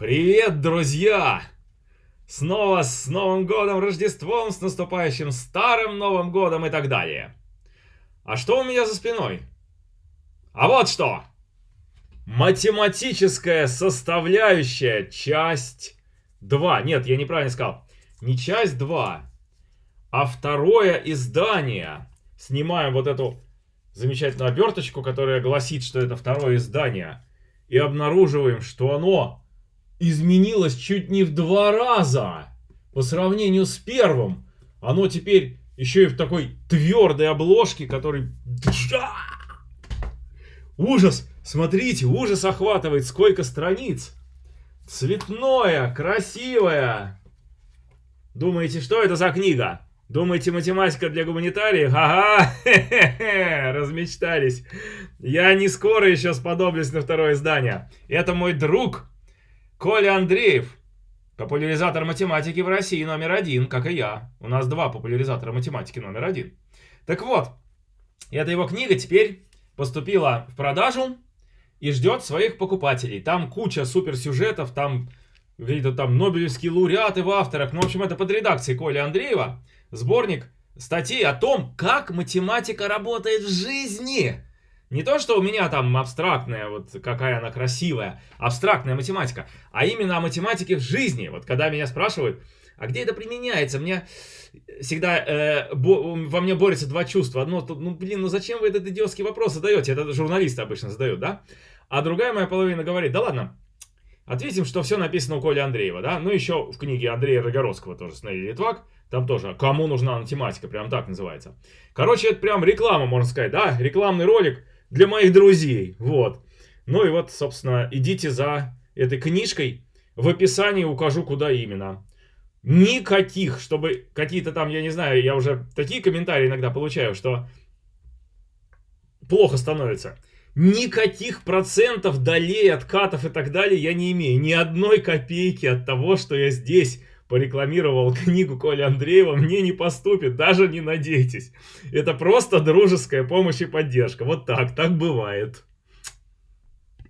Привет, друзья! Снова с Новым Годом, Рождеством, с наступающим Старым Новым Годом и так далее. А что у меня за спиной? А вот что! Математическая составляющая, часть 2. Нет, я неправильно сказал. Не часть 2, а второе издание. Снимаем вот эту замечательную оберточку, которая гласит, что это второе издание. И обнаруживаем, что оно изменилось чуть не в два раза по сравнению с первым. Оно теперь еще и в такой твердой обложке, который... Ужас! Смотрите, ужас охватывает, сколько страниц. Цветное, красивое. Думаете, что это за книга? Думаете, математика для гуманитариев? Ага, размечтались. Я не скоро еще сподоблюсь на второе издание. Это мой друг Коля Андреев, популяризатор математики в России номер один, как и я. У нас два популяризатора математики номер один. Так вот, эта его книга теперь поступила в продажу и ждет своих покупателей. Там куча суперсюжетов, там какие-то там нобелевские лауреаты в авторах. Ну, в общем, это под редакцией Коли Андреева. Сборник статей о том, как математика работает в жизни. Не то, что у меня там абстрактная, вот какая она красивая, абстрактная математика, а именно о математике в жизни. Вот когда меня спрашивают, а где это применяется, мне всегда э, бо, во мне борются два чувства. Одно, ну блин, ну зачем вы этот идиотский вопрос задаете? Это журналисты обычно задают, да? А другая моя половина говорит, да ладно, ответим, что все написано у Коли Андреева, да? Ну еще в книге Андрея Рогоровского тоже «Снейли Литвак», там тоже «Кому нужна математика», прям так называется. Короче, это прям реклама, можно сказать, да? Рекламный ролик для моих друзей. Вот. Ну и вот, собственно, идите за этой книжкой. В описании укажу, куда именно. Никаких, чтобы какие-то там, я не знаю, я уже такие комментарии иногда получаю, что плохо становится. Никаких процентов, долей, откатов и так далее я не имею. Ни одной копейки от того, что я здесь порекламировал книгу Коля Андреева, мне не поступит, даже не надейтесь. Это просто дружеская помощь и поддержка. Вот так, так бывает.